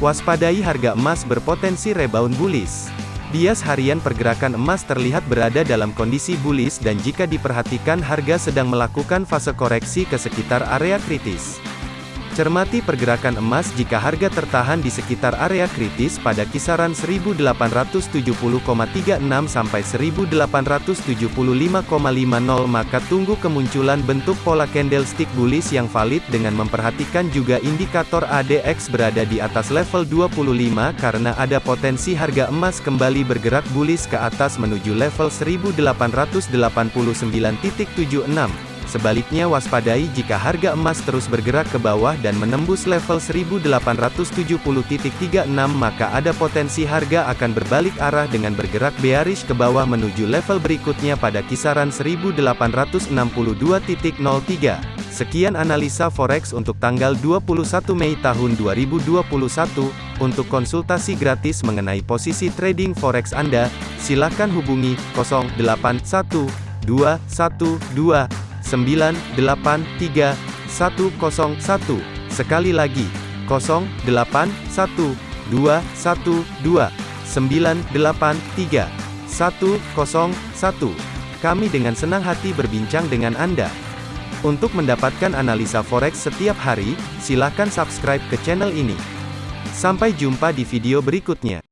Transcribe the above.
Waspadai harga emas berpotensi rebound bullish. Bias harian pergerakan emas terlihat berada dalam kondisi bullish dan jika diperhatikan harga sedang melakukan fase koreksi ke sekitar area kritis. Cermati pergerakan emas jika harga tertahan di sekitar area kritis pada kisaran 1870,36 sampai 1875,50 maka tunggu kemunculan bentuk pola candlestick bullish yang valid dengan memperhatikan juga indikator ADX berada di atas level 25 karena ada potensi harga emas kembali bergerak bullish ke atas menuju level 1889.76. Sebaliknya waspadai jika harga emas terus bergerak ke bawah dan menembus level 1870.36 maka ada potensi harga akan berbalik arah dengan bergerak bearish ke bawah menuju level berikutnya pada kisaran 1862.03. Sekian analisa forex untuk tanggal 21 Mei tahun 2021. Untuk konsultasi gratis mengenai posisi trading forex Anda, silakan hubungi 081212 983 101. Sekali lagi, 081212 983 101. Kami dengan senang hati berbincang dengan Anda. Untuk mendapatkan analisa forex setiap hari, silakan subscribe ke channel ini. Sampai jumpa di video berikutnya.